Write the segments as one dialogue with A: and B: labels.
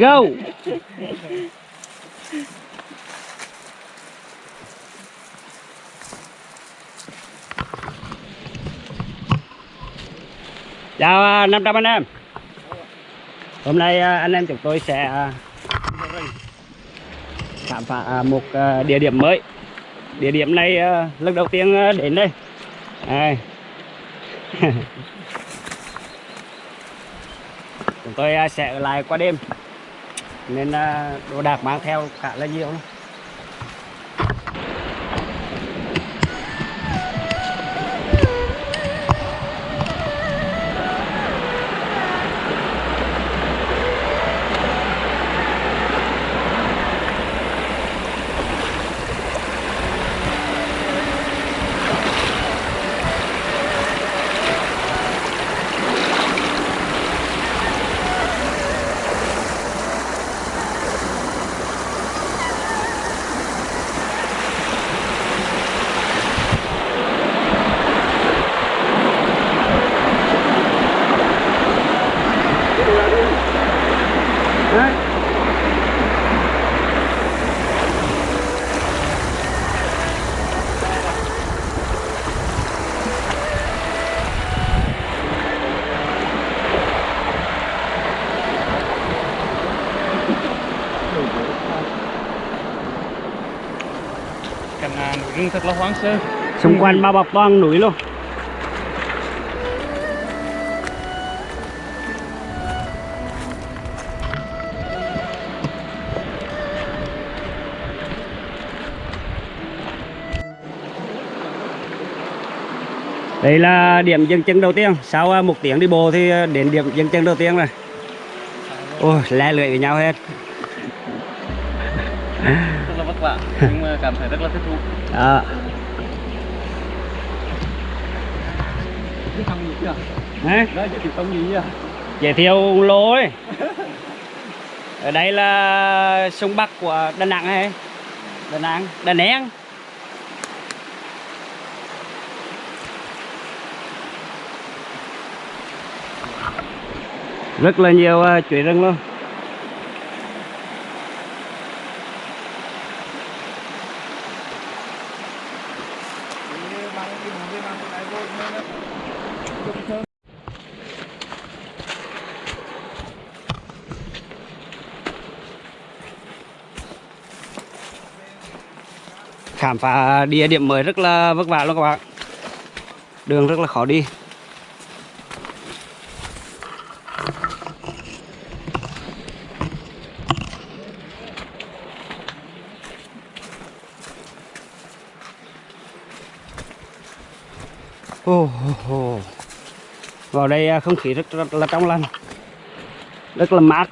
A: go. Chào à, 500 anh em. Hôm nay à, anh em chúng tôi sẽ à, khám phá một địa điểm mới. Địa điểm này lần đầu tiên đến đây. Đây. chúng tôi sẽ ở lại qua đêm nên đồ đạc mang theo cả là nhiều lắm.
B: Rừng thật là hoang sơ
A: xung quanh bao bọc toàn núi luôn. Đây là điểm dừng chân đầu tiên. Sau à, một tiếng đi bộ thì à, đến điểm dừng chân đầu tiên rồi. Ôi le lưỡi với nhau hết
B: Vả Nhưng mà cảm thấy rất là thích thú.
A: À, đấy. Giới thiệu lô ấy. Ở đây là sông bắc của đà nẵng hay đà nẵng đà nẵng. Rất là nhiều uh, chuối rừng luôn khám phá địa điểm mới rất là vất vả luôn các bạn. Đường rất là khó đi. Đây à, không khí rất, rất là trong lành rất là mát.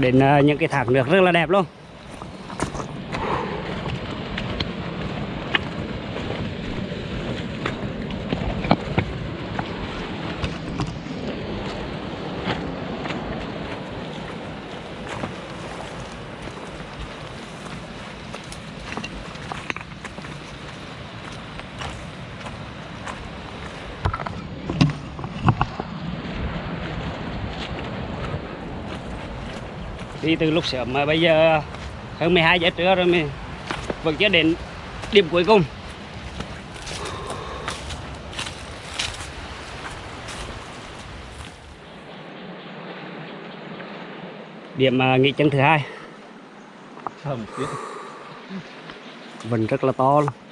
A: Đến à, những cái thác nước rất là đẹp luôn. Đi từ lúc sớm mà bây giờ hơn 12 giờ trưa rồi mình vẫn chưa đến điểm cuối cùng. Điểm à, nghỉ chân thứ hai. Vẫn rất là to luôn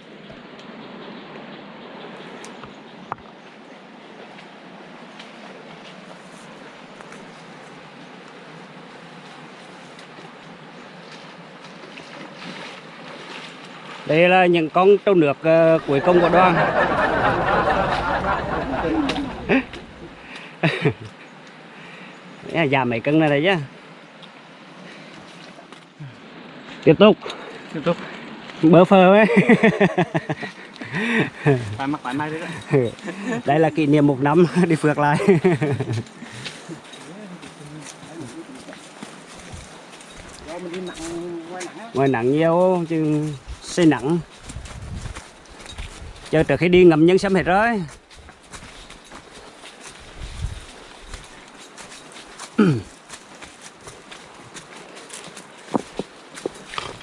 A: đây là những con trâu nước ờ, cuối cùng của đoàn. Giảm mấy cân này đấy chứ. Tiếp tục.
B: Tiếp tục.
A: Bơ phơ ấy.
B: Phải mặc phải mai đấy đó
A: đây là kỷ niệm một năm đi phượt lại. Ngoài nặng nhiều chứ xây nặng. Chờ trước khi đi ngầm nhân sắm hết rồi.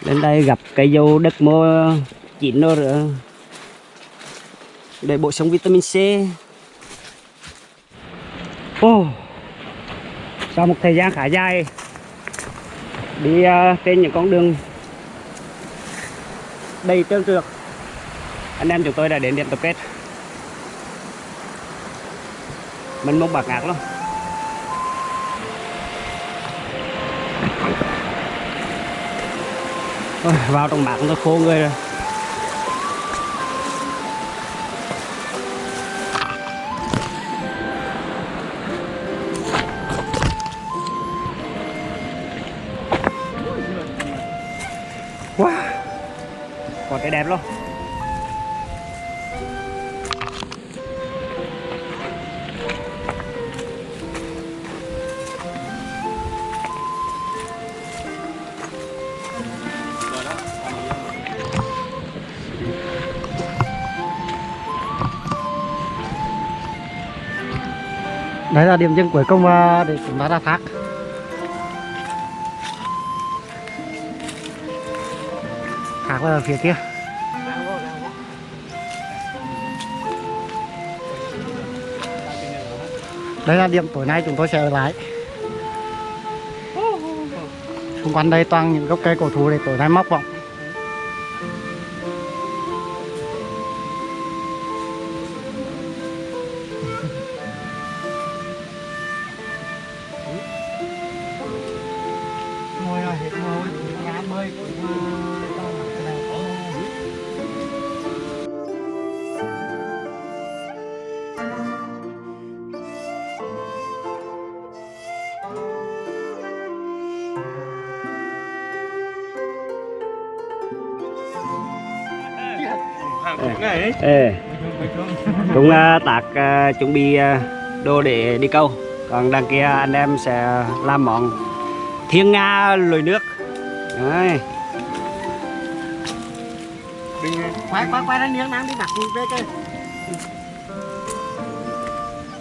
A: Lên đây gặp cây dâu đất mô chín nó rồi để bổ sung vitamin C. Oh. sau một thời gian khá dài đi uh, trên những con đường đầy trơn trượt anh em chúng tôi đã đến điểm tập kết. Mình mong bạc ngạc lắm. Ôi, vào trong mạc nó khô người rồi. Còn đẹp luôn.
C: Đấy là điểm dừng cuối cùng à, để chúng ta ra thác. Thác là ở phía kia. Đây là điểm tối nay chúng tôi sẽ ở lại. Xung quanh đây toàn những gốc cây cổ thụ để tối nay móc vọng
B: hàng cũng này ấy
A: Ê, cũng uh, tạc uh, chuẩn bị uh, đồ để đi câu. Còn đằng kia anh em sẽ làm món thiên nga lùi nước. Đấy.
C: quay quay quay ra miếng nắng đi đặt về cái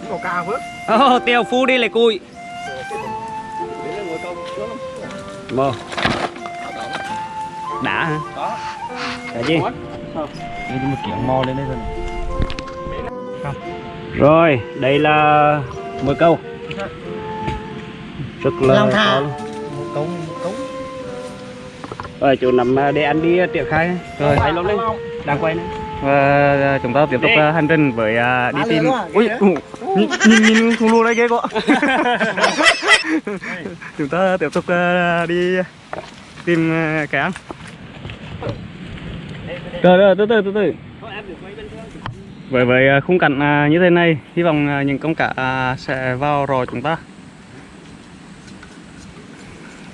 C: có cao phước.
A: Ô, tiêu phu đi lại cùi. Mô Đã hả? Đã chứ?
B: Đây mà kiểu mò lên đây rồi
A: Rồi, đây là mồi câu. Rất là to luôn.
C: một một cống
A: Rồi, chỗ nằm à, để anh đi triển khai.
B: Rồi.
A: Luôn đi Đang quay này
B: và chúng ta tiếp tục
A: Đi.
B: hành trình với uh, đi tìm ui nhìn nhìn thùng lùa đây ghê quá chúng ta tiếp tục uh, đi tìm uh, cái ăn rồi rồi, từ từ từ từ. Với với à, khung cảnh à, như thế này. Hy vọng à, những con cá sẽ vào rồi chúng ta.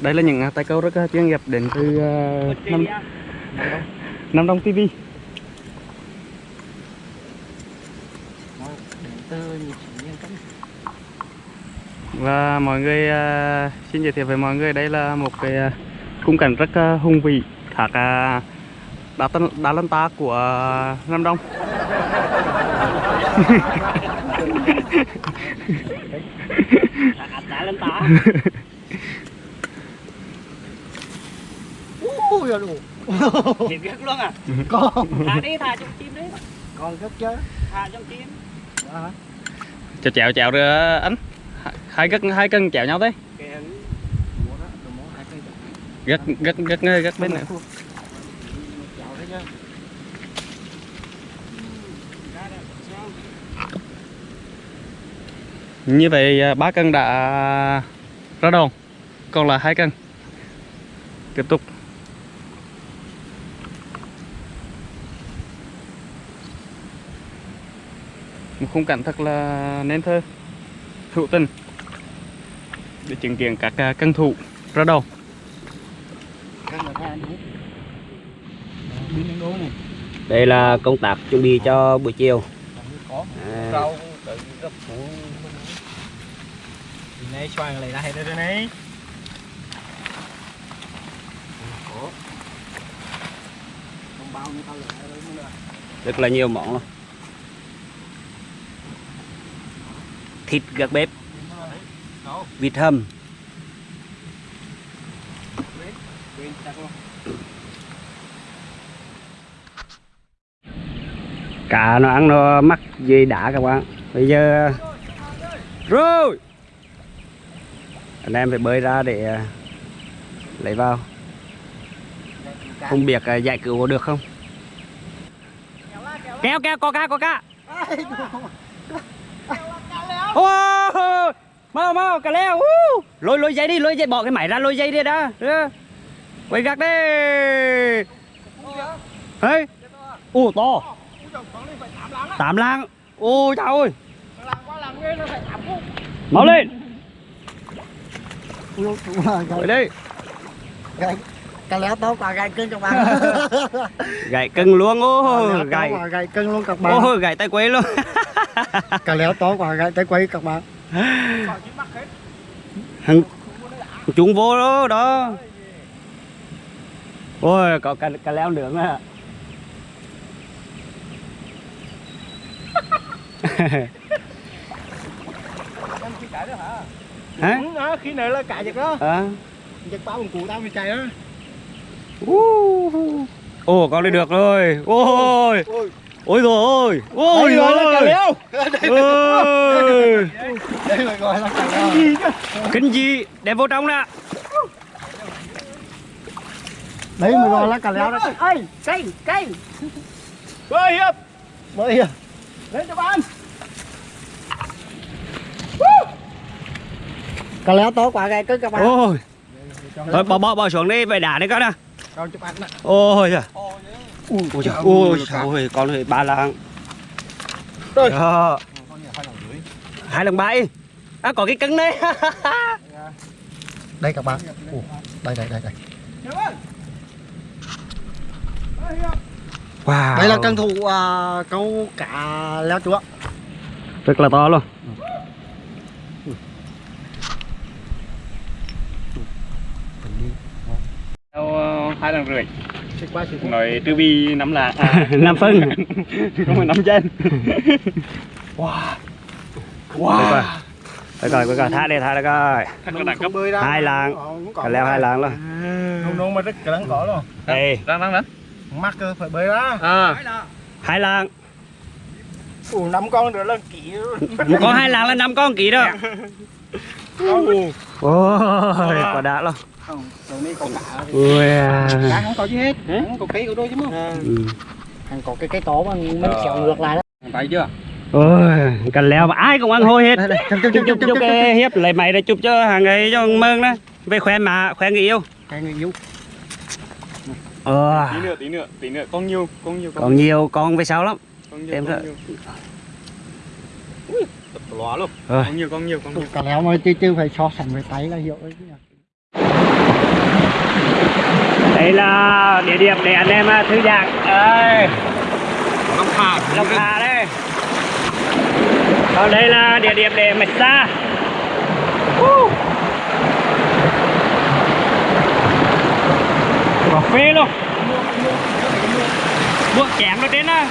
B: Đây là những tay câu rất chuyên nghiệp đến từ năm năm Nam Đông TV và mọi người xin giới thiệu với mọi người, đây là một cái khung cảnh rất hùng vĩ thác đá tân đá lân ta của à, Nam Đông.
A: Đã lên tá
C: ui rồi
A: Thiệt rất luôn à
C: con
A: Thả đi, thả trong chim đi
C: con rất chứ
A: Thả trong chim
C: Đó.
B: cho chèo chèo rồi anh hai gất hai cân chèo nhau đấy
A: Kìa,
B: gất gất gất gất bên này như vậy à, ba cân đã ra đòn còn là hai cân. Tiếp tục. Một khung cảnh thật là nên thơ, hữu tình. Để chứng kiến các à, cân thủ ra đầu
A: đây là công tác chuẩn bị cho buổi chiều. À. rất là nhiều món luôn. Thịt gác bếp. Vịt hầm. Cá nó ăn nó mắc dây đá các bạn. Bây giờ, rồi. Anh em phải bơi ra để à, lấy vào. Không biết à, giải cứu có được không? Kéo kéo, có cá có cá. Ô, mau mau, cá leo. Uh. lôi lôi dây đi, lôi dây, bỏ cái máy ra, lôi dây đi đã. Quay gác đi. Hey. ô to tám lang. ôi trời ơi. Mau lên. Rồi đi
C: Cá léo tốt và gai cưng các bạn.
A: Gãy cưng luôn ô gãy
C: cưng luôn các bạn.
A: Ô gãy tay quay luôn.
C: Cá léo tốt và gai tay quay các bạn.
A: Hằng chúng vô đó đó. Ôi có cả cả leo nướng à hả?
C: Đó, khi này là cả giật đó.
A: À
C: Giật bao bằng cụ tao bị chạy đó.
A: Uh. Ồ con đi được rồi. Ôi
C: Ôi
A: Ôi. Rồi. Ôi Ôi.
C: gọi là cá
A: ôi.
C: Đây là gọi là cá léo
A: Kinh gì Đem vô trong nè.
C: Đấy mới gọi là cá léo đó. Ê, cây, cây. Bơi hiệp. Bơi hiệp Lên cho bạn. Cá léo tốt quá gai cưng các bạn.
A: Ôi. Thôi bỏ bỏ bỏ xuống đi Về đá đi con nè
C: Con chụp ảnh nè
A: Ôi trời Ôi trời Ôi trời ơi Con hơi ba lạng.
C: Rồi.
A: Đó. Hai lần bảy. À có cái cân đấy.
C: Đây các bạn. Ủa, Đây đây đây đây
A: Wow.
C: Đây là cân thủ à, câu cá leo chúa
A: Rất là to luôn.
B: Theo hai lần rưỡi. Nói tư vi nắm là à,
A: Năm phân.
B: Không phải nắm chân.
A: Wow. Đây coi, coi coi, thả đi, thả đi coi.
C: Bơi ra
A: Hai lạng. Cả leo hai lạng luôn.
C: Nông nông mà rất cả lắng cỏ luôn.
A: Đây,
B: đang đang đang
C: Mắc phải bơi ra
B: à.
A: Hai lạng.
C: Ủa năm con nữa là kỹ
A: Một con hai lạng là năm con ký đó. Ôi, quả đã luôn.
C: Không, đầu này có cả
A: Ui à.
C: Cá không có gì hết. Không có cây của đôi chứ mà.
A: Ừ.
C: Hàng có cái cây to mà mình xẻo ngược lại đó.
B: Thấy chưa?
A: Ôi, cần leo mà ai cũng ăn hôi hết.
C: Chụp chụp
A: Chụp
C: chụp
A: chụp chụp cái hiếp lấy mày để chụp cho hàng ấy cho mơn đó. Về khoe mà, khoe người yêu.
C: Cái người yêu
A: Ờ,
B: tí nữa tí nữa tí nữa. Con nhiều con nhiều
A: còn nhiều. con về sau lắm.
B: Con nhiều
A: em
B: con nhiều. Ui, tập lóa luôn
A: Rồi.
B: con nhiều con nhiều con nhiều.
C: Cả léo mà chứ chứ phải so sánh với tay là hiểu đấy chứ
A: Đây là địa điểm để anh em à, thư giãn. Ơi,
B: long thả
A: Long Hà. Đây. Còn đây là địa điểm để massage Woo. Cà phê luôn. Buộc chém nó trên á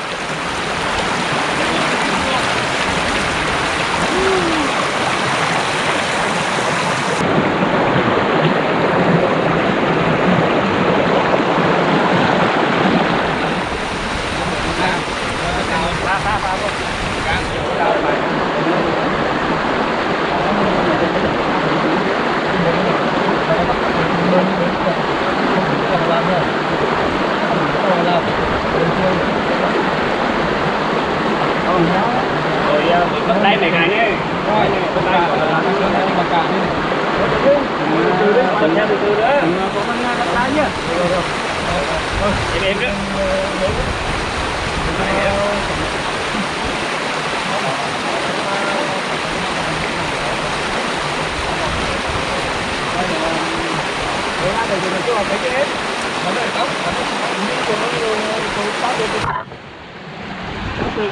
A: Rồi à, bắt tay mấy cái này Rồi, bắt tay của là Tuần theo từ từ nữa Có con bắt tay nhá Em em nữa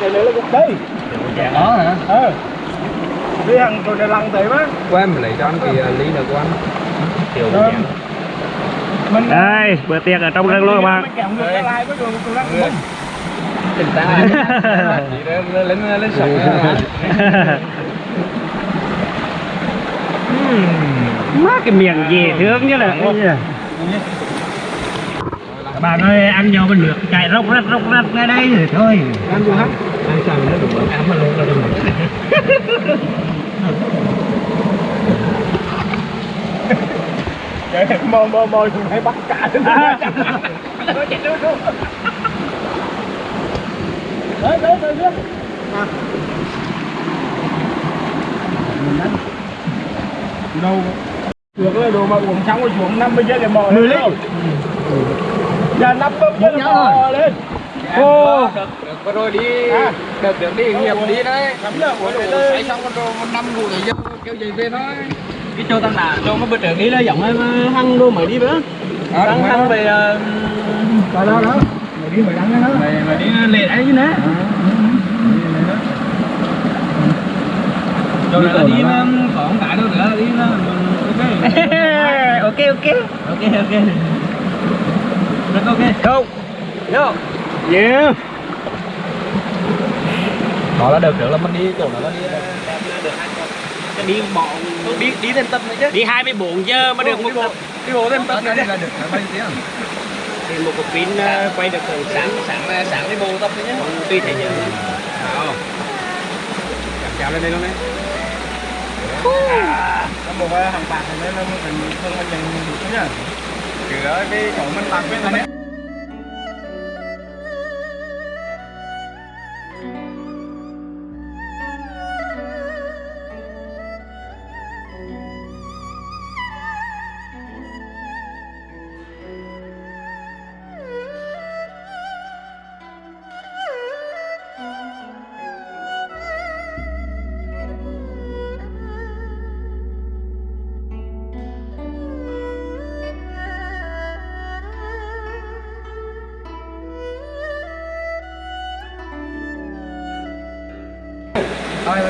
C: cái đấy là cục đây đó hả ờ đi hàng rồi để lăng tới má
D: của em lấy cho anh cái ly nữa của anh kiểu
E: mình
A: đây bữa tiệc ở trong rừng luôn các bạn.
E: Lại
D: tỉnh táo lên lên sông
A: má cái miệng gì thương như là các bạn ơi ăn nhau bên nước chạy róc rách róc rách ngay đây rồi thôi.
E: Ăn vừa hết
A: ăn sao nó đủ ăn mà luôn là đủ
E: Vậy mò mò mò chúng hay bắt cả lên
A: À.
E: Nó chạy đâu đâu đấy đấy đấy À Đâu Được rồi đồ mà uống xong rồi xuống 50 giây để mò lên đâu Giờ 50 giây để mò lên. Ô
D: được rồi đi
E: À.
D: được được đi nghiệp đi đấy.
E: Lắm là của
D: Đồ xây xong con đồ một năm ngủ rồi dân kêu gì về thôi. Cái châu tăng đà châu nó bữa trước đi là giống em hăng đô mới đi bữa. Tăng hăng về
E: Đó đó đó Mày đi mày đăng cái đó.
D: Mày mày đi lệ đấy chứ nè? Rồi là đi mà có không phải đâu nữa đi ok
A: ok. Ok
D: ok. Ok rất ok.
A: Go go yeah.
D: Đó là được được là mình đi chỗ đó là đi. Đi bọn đi đi thêm tập nữa chứ.
A: Đi 24 giờ mà được một tập
D: đi bộ thêm tập nữa là được bao nhiêu tiếng
A: thì một cục pin ờ, quay được từ sáng
D: sáng sáng sáng đi bộ tập nữa nhé
A: tùy thể giờ.
D: Chào lên đây luôn đấy
E: nó bộ hàng bạc này nó mình thương mình nhận được nhá
D: trừ đó cái chỗ mình bạc với này
E: Rồi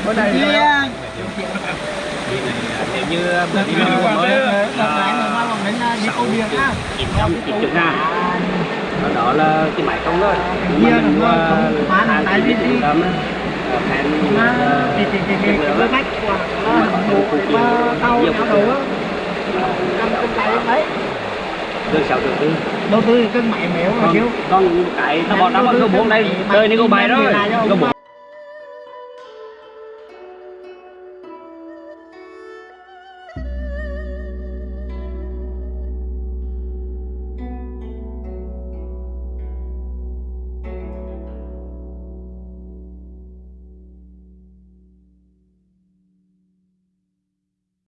E: bữa nay
D: nếu như
E: qua
D: mới
E: nó lòng đến đi câu biển á.
A: chục ngàn đó là cái máy không thôi mà mình
E: nó
A: mua
E: bán
A: hai
E: tại
A: cái
E: Thì thì thì thì cái khách của nó bộ mà tàu nó đầu á. Cân
A: sáu triệu tư?
E: Đầu tư cân mẹ mèo mà kêu.
A: còn cái tao bọn nó có bốn đây đời này có bài rồi. có bốn